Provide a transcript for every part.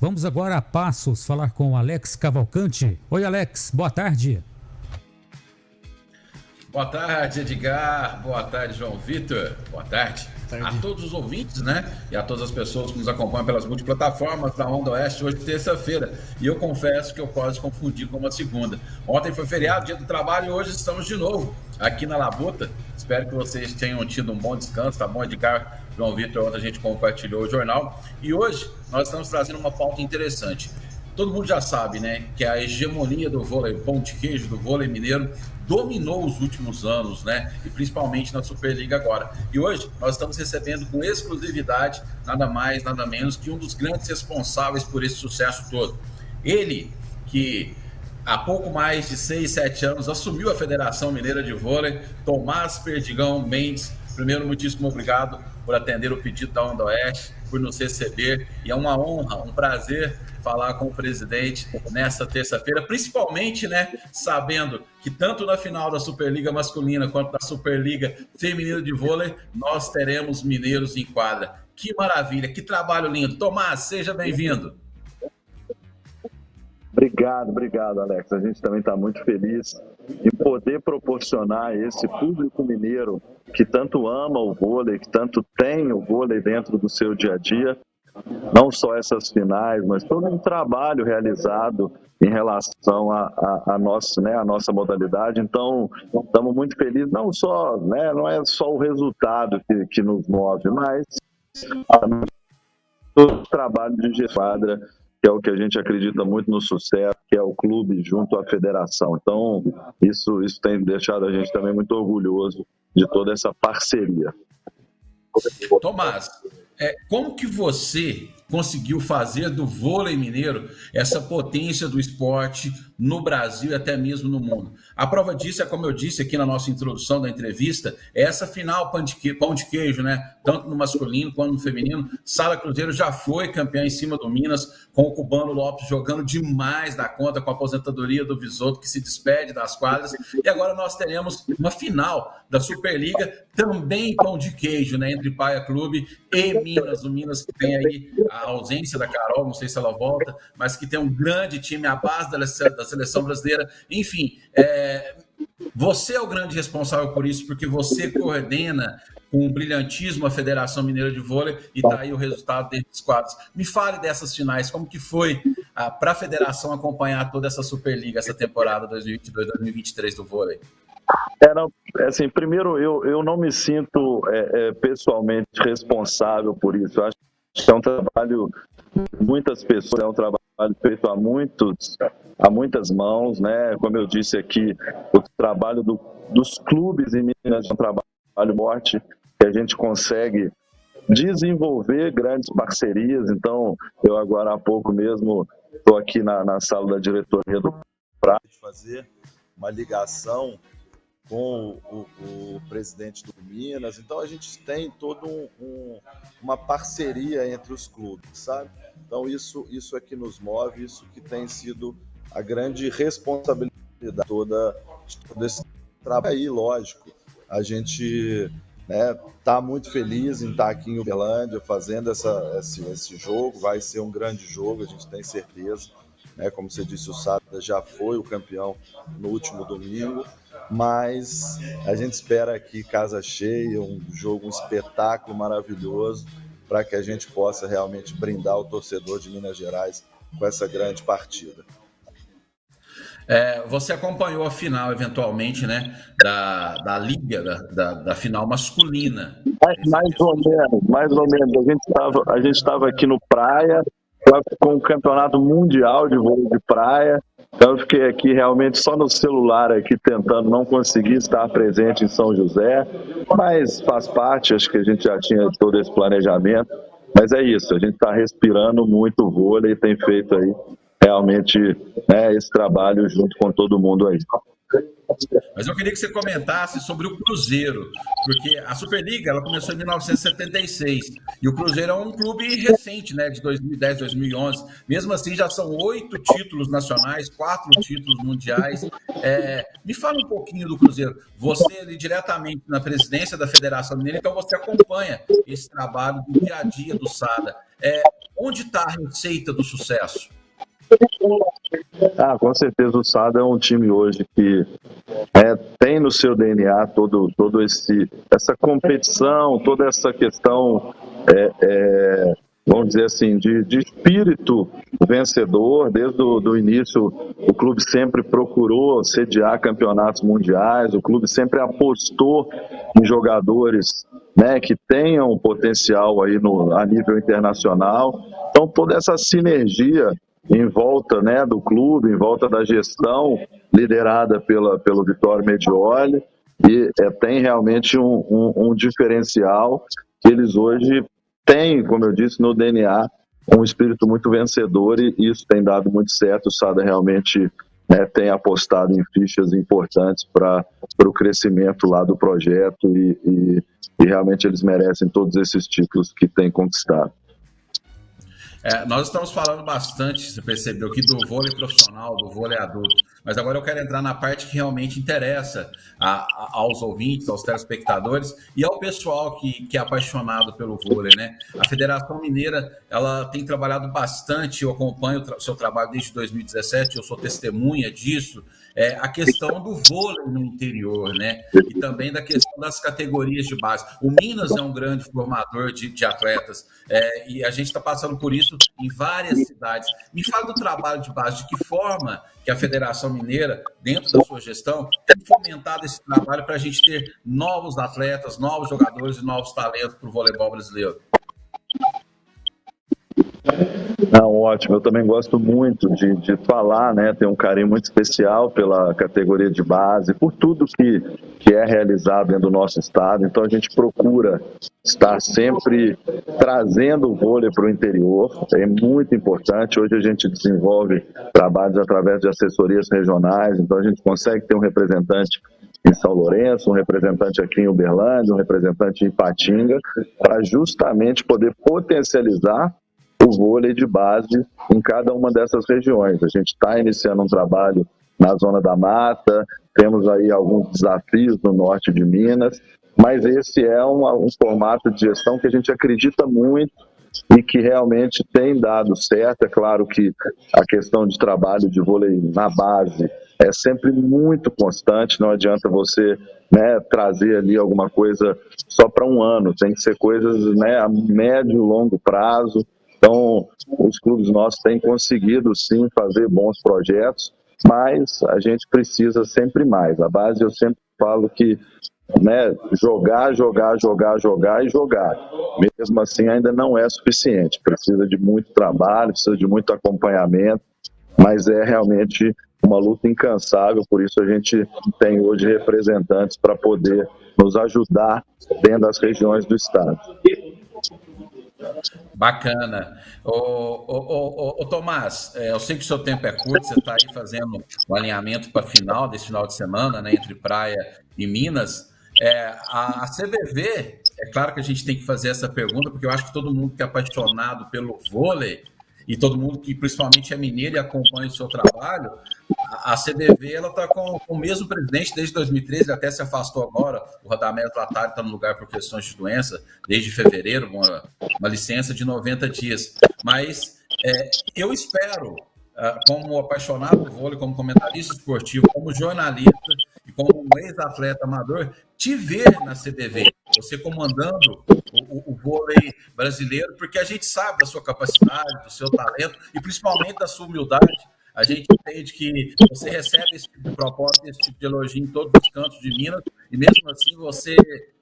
Vamos agora a Passos falar com o Alex Cavalcante. Oi, Alex, boa tarde. Boa tarde, Edgar. Boa tarde, João Vitor. Boa tarde. tarde. A todos os ouvintes, né? E a todas as pessoas que nos acompanham pelas multiplataformas da Onda Oeste, hoje terça-feira. E eu confesso que eu posso confundir com uma segunda. Ontem foi feriado, dia do trabalho, e hoje estamos de novo aqui na Labuta. Espero que vocês tenham tido um bom descanso, tá bom, Edgar? João Vitor, ontem a gente compartilhou o jornal. E hoje nós estamos trazendo uma pauta interessante. Todo mundo já sabe, né, que a hegemonia do vôlei pão de queijo, do vôlei mineiro, dominou os últimos anos, né? E principalmente na Superliga agora. E hoje nós estamos recebendo com exclusividade nada mais, nada menos que um dos grandes responsáveis por esse sucesso todo. Ele que há pouco mais de 6, 7 anos assumiu a Federação Mineira de Vôlei, Tomás Perdigão Mendes. Primeiro, muitíssimo obrigado por atender o pedido da Onda Oeste, por nos receber. E é uma honra, um prazer falar com o presidente nesta terça-feira, principalmente, né, sabendo que tanto na final da Superliga masculina quanto da Superliga feminina de vôlei, nós teremos mineiros em quadra. Que maravilha, que trabalho lindo. Tomás, seja bem-vindo. Obrigado, obrigado, Alex. A gente também está muito feliz em poder proporcionar esse público mineiro que tanto ama o vôlei, que tanto tem o vôlei dentro do seu dia a dia, não só essas finais, mas todo um trabalho realizado em relação a, a, a, nossa, né, a nossa modalidade. Então, estamos muito felizes, não só, né, não é só o resultado que, que nos move, mas todo o trabalho de quadra, que é o que a gente acredita muito no sucesso, que é o clube junto à federação. Então, isso, isso tem deixado a gente também muito orgulhoso de toda essa parceria. Tomás, é, como que você conseguiu fazer do vôlei mineiro essa potência do esporte no Brasil e até mesmo no mundo. A prova disso é, como eu disse aqui na nossa introdução da entrevista, é essa final pão de, queijo, pão de queijo, né? Tanto no masculino quanto no feminino. Sala Cruzeiro já foi campeã em cima do Minas, com o Cubano Lopes jogando demais da conta com a aposentadoria do Visoto, que se despede das quadras. E agora nós teremos uma final da Superliga, também pão de queijo, né? Entre Paia Clube e Minas. O Minas que tem aí a ausência da Carol, não sei se ela volta, mas que tem um grande time, a base da, da seleção brasileira. Enfim, é, você é o grande responsável por isso, porque você coordena com o brilhantismo a Federação Mineira de Vôlei e está aí o resultado desses quadros. Me fale dessas finais, como que foi ah, para a federação acompanhar toda essa Superliga, essa temporada 2022-2023 do vôlei? É assim, primeiro, eu, eu não me sinto é, é, pessoalmente responsável por isso. Eu acho que é um trabalho de muitas pessoas, é um trabalho feito a muitos, a muitas mãos, né? Como eu disse aqui, o trabalho do, dos clubes em Minas é um trabalho forte que a gente consegue desenvolver grandes parcerias. Então, eu agora há pouco mesmo estou aqui na, na sala da diretoria do para fazer uma ligação com o, o, o, presidente do Minas. Então a gente tem toda um, um, uma parceria entre os clubes, sabe? Então isso, isso é que nos move, isso que tem sido a grande responsabilidade toda, de todo esse trabalho aí, lógico. A gente está né, tá muito feliz em estar tá aqui em Uberlândia fazendo essa, esse, esse jogo, vai ser um grande jogo, a gente tem certeza. Né? Como você disse, o Sada já foi o campeão no último domingo mas a gente espera aqui casa cheia, um jogo, um espetáculo maravilhoso para que a gente possa realmente brindar o torcedor de Minas Gerais com essa grande partida. É, você acompanhou a final, eventualmente, né, da, da liga, da, da, da final masculina. Mais, mais, ou menos, mais ou menos. A gente estava, a gente estava aqui no Praia com o campeonato mundial de vôlei de praia então eu fiquei aqui realmente só no celular aqui tentando não conseguir estar presente em São José, mas faz parte, acho que a gente já tinha todo esse planejamento. Mas é isso, a gente está respirando muito vôlei e tem feito aí realmente né, esse trabalho junto com todo mundo aí. Mas eu queria que você comentasse sobre o Cruzeiro, porque a Superliga ela começou em 1976 e o Cruzeiro é um clube recente, né, de 2010, 2011. Mesmo assim, já são oito títulos nacionais, quatro títulos mundiais. É, me fala um pouquinho do Cruzeiro. Você ali diretamente na presidência da Federação Mineira, então você acompanha esse trabalho do dia a dia do Sada. É, onde está a receita do sucesso? Ah, com certeza o Sada é um time hoje que é, tem no seu DNA todo, todo esse essa competição, toda essa questão, é, é, vamos dizer assim, de, de espírito vencedor. Desde o do início, o clube sempre procurou sediar campeonatos mundiais, o clube sempre apostou em jogadores né, que tenham potencial aí no, a nível internacional. Então, toda essa sinergia em volta né, do clube, em volta da gestão liderada pela, pelo Vitório Medioli, e é, tem realmente um, um, um, diferencial que eles hoje têm, como eu disse, no DNA, um espírito muito vencedor e isso tem dado muito certo. O Sada realmente né, tem apostado em fichas importantes para o crescimento lá do projeto e, e, e realmente eles merecem todos esses títulos que têm conquistado. É, nós estamos falando bastante, você percebeu aqui, do vôlei profissional, do vôlei adulto, mas agora eu quero entrar na parte que realmente interessa a, a, aos ouvintes, aos telespectadores e ao pessoal que, que é apaixonado pelo vôlei, né? A Federação Mineira, ela tem trabalhado bastante, eu acompanho o seu trabalho desde 2017, eu sou testemunha disso, é, a questão do vôlei no interior, né? E também da questão das categorias de base. O Minas é um grande formador de, de atletas é, e a gente está passando por isso em várias cidades. Me fala do trabalho de base, de que forma que a Federação Mineira, dentro da sua gestão, tem fomentado esse trabalho para a gente ter novos atletas, novos jogadores e novos talentos para o voleibol brasileiro. Não, ótimo. Eu também gosto muito de, de falar, né? Tenho um carinho muito especial pela categoria de base, por tudo que, que é realizado dentro do nosso estado. Então a gente procura estar sempre trazendo o vôlei para o interior. É muito importante. Hoje a gente desenvolve trabalhos através de assessorias regionais, então a gente consegue ter um representante em São Lourenço, um representante aqui em Uberlândia, um representante em Patinga, para justamente poder potencializar o vôlei de base em cada uma dessas regiões. A gente está iniciando um trabalho na Zona da Mata, temos aí alguns desafios no norte de Minas, mas esse é um, um formato de gestão que a gente acredita muito e que realmente tem dado certo. É claro que a questão de trabalho de vôlei na base é sempre muito constante, não adianta você né, trazer ali alguma coisa só para um ano, tem que ser coisas né, a médio e longo prazo, então, os clubes nossos têm conseguido sim fazer bons projetos, mas a gente precisa sempre mais. A base eu sempre falo que né, jogar, jogar, jogar, jogar e jogar. Mesmo assim, ainda não é suficiente. Precisa de muito trabalho, precisa de muito acompanhamento, mas é realmente uma luta incansável. Por isso, a gente tem hoje representantes para poder nos ajudar dentro das regiões do estado. Bacana. Ô, ô, ô, ô, Tomás, é, eu sei que o seu tempo é curto, você está aí fazendo o alinhamento para a final desse final de semana, né, entre Praia e Minas. É, a, a CBV, é claro que a gente tem que fazer essa pergunta, porque eu acho que todo mundo que é apaixonado pelo vôlei e todo mundo que principalmente é mineiro e acompanha o seu trabalho, a CDV ela está com, o mesmo presidente desde 2013, ele até se afastou agora. O Radamés Latari está no lugar por questões de doença desde fevereiro, uma, uma licença de 90 dias. Mas é, eu espero, ah, como apaixonado do vôlei, como comentarista esportivo, como jornalista e como ex-atleta amador, te ver na CDV, você comandando o, o, vôlei brasileiro, porque a gente sabe da sua capacidade, do seu talento e principalmente da sua humildade a gente entende que você recebe esse tipo de proposta, esse tipo de elogio em todos os cantos de Minas, e mesmo assim você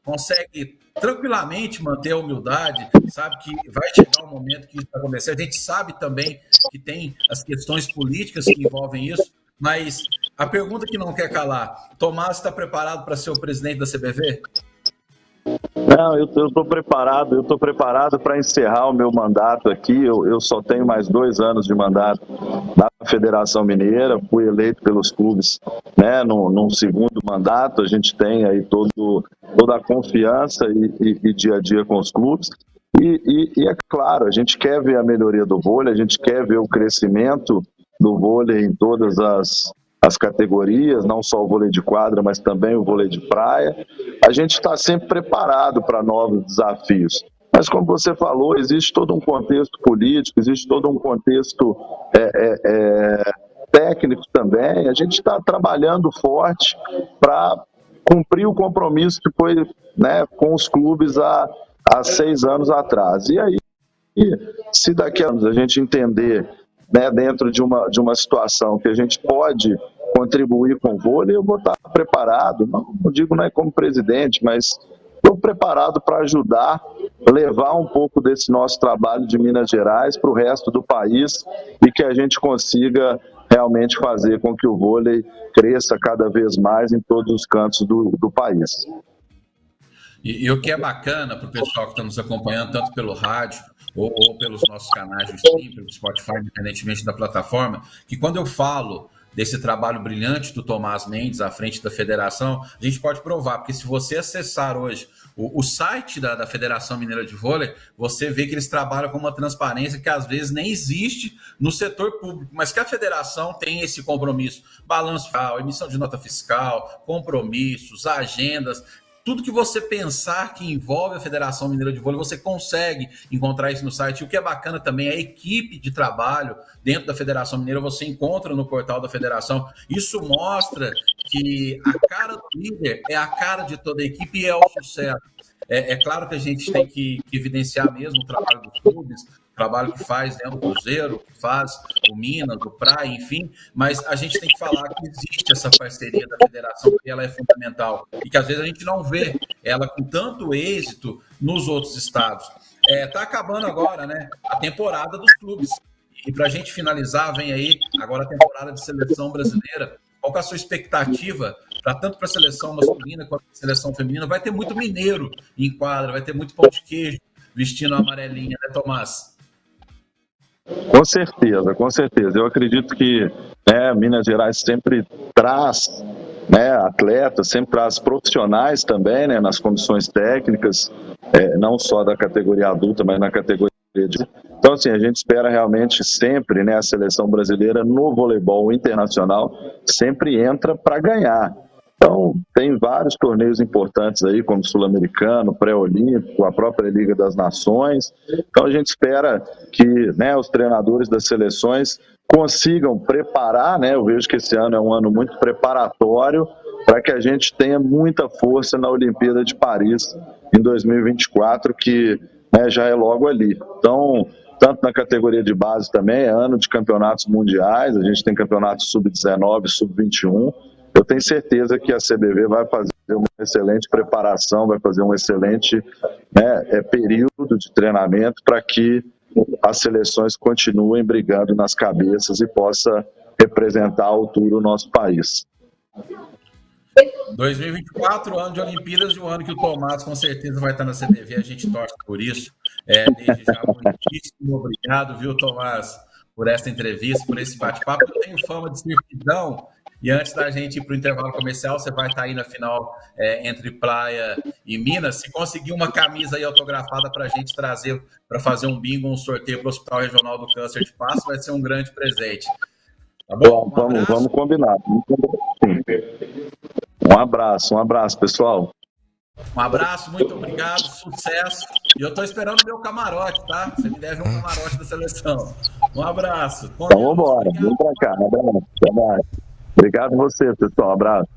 consegue tranquilamente manter a humildade, sabe que vai chegar um momento que isso vai acontecer. A gente sabe também que tem as questões políticas que envolvem isso, mas a pergunta que não quer calar: Tomás está preparado para ser o presidente da CBV? Não, eu estou preparado, eu estou preparado para encerrar o meu mandato aqui. Eu, eu, só tenho mais dois anos de mandato da Federação Mineira, fui eleito pelos clubes né, num, num segundo mandato, a gente tem aí todo, toda a confiança e, e, e dia a dia com os clubes. E, e, e, é claro, a gente quer ver a melhoria do vôlei, a gente quer ver o crescimento do vôlei em todas as, as categorias, não só o vôlei de quadra, mas também o vôlei de praia. A gente está sempre preparado para novos desafios. Mas, como você falou, existe todo um contexto político, existe todo um contexto é, é, é, técnico também. A gente está trabalhando forte para cumprir o compromisso que foi né, com os clubes há, há seis anos atrás. E aí, se daqui a anos a gente entender né, dentro de uma, de uma situação que a gente pode contribuir com o vôlei, eu vou estar preparado, não, não digo não é como presidente, mas estou preparado para ajudar, levar um pouco desse nosso trabalho de Minas Gerais para o resto do país e que a gente consiga realmente fazer com que o vôlei cresça cada vez mais em todos os cantos do, do país. E, e, o que é bacana para o pessoal que está nos acompanhando, tanto pelo rádio ou, ou pelos nossos canais de stream, pelo Spotify, independentemente da plataforma, que quando eu falo desse trabalho brilhante do Tomás Mendes à frente da federação, a gente pode provar, porque se você acessar hoje o, o site da, da, Federação Mineira de Vôlei, você vê que eles trabalham com uma transparência que às vezes nem existe no setor público, mas que a federação tem esse compromisso, balanço fiscal, emissão de nota fiscal, compromissos, agendas, tudo que você pensar que envolve a Federação Mineira de Vôlei, você consegue encontrar isso no site. O que é bacana também é a equipe de trabalho dentro da Federação Mineira, você encontra no portal da Federação. Isso mostra que a cara do líder é a cara de toda a equipe e é o sucesso. É, é claro que a gente tem que, que evidenciar mesmo o trabalho dos clubes, trabalho que faz né, o Cruzeiro, que faz o Minas, o Praia, enfim, mas a gente tem que falar que existe essa parceria da federação, que ela é fundamental e que às vezes a gente não vê ela com tanto êxito nos outros estados. Está é, tá acabando agora né, a temporada dos clubes. E para a gente finalizar, vem aí agora a temporada de seleção brasileira. Qual é a sua expectativa para tanto para a seleção masculina quanto para a seleção feminina? Vai ter muito mineiro em quadra, vai ter muito pão de queijo vestindo a amarelinha, né, Tomás? Com certeza, com certeza. Eu acredito que né, Minas Gerais sempre traz né, atletas, sempre traz profissionais também né, nas comissões técnicas, é, não só da categoria adulta, mas na categoria de. Então, assim, a gente espera realmente sempre né, a seleção brasileira no voleibol internacional sempre entra para ganhar. Então, tem vários torneios importantes aí, como Sul-Americano, Pré-Olímpico, a própria Liga das Nações. Então, a gente espera que né, os treinadores das seleções consigam preparar, né? Eu vejo que esse ano é um ano muito preparatório para que a gente tenha muita força na Olimpíada de Paris em 2024, que né, já é logo ali. Então, tanto na categoria de base também, é ano de campeonatos mundiais, a gente tem campeonatos sub-19, sub-21, eu tenho certeza que a CBV vai fazer uma excelente preparação, vai fazer um excelente né, é, período de treinamento para que as seleções continuem brigando nas cabeças e possa representar a altura o nosso país. 2024, ano de Olimpíadas e o ano que o Tomás com certeza vai estar na CBV, a gente torce por isso. É, desde já, muitíssimo obrigado, viu, Tomás, por essa entrevista, por esse bate-papo. Eu tenho fama de servidão e antes da gente ir para o intervalo comercial, você vai estar aí na final é, entre Praia e Minas. Se conseguir uma camisa aí autografada para a gente trazer para fazer um bingo, um sorteio para o Hospital Regional do Câncer de Passo, vai ser um grande presente. Tá bom? Um vamos, vamos combinar. Um abraço, um abraço, pessoal. Um abraço, muito obrigado, sucesso. E eu estou esperando o meu camarote, tá? Você me deve um camarote da seleção. Um abraço. então vamos embora, vem para cá. Um abraço. Obrigado a você, pessoal. Um abraço.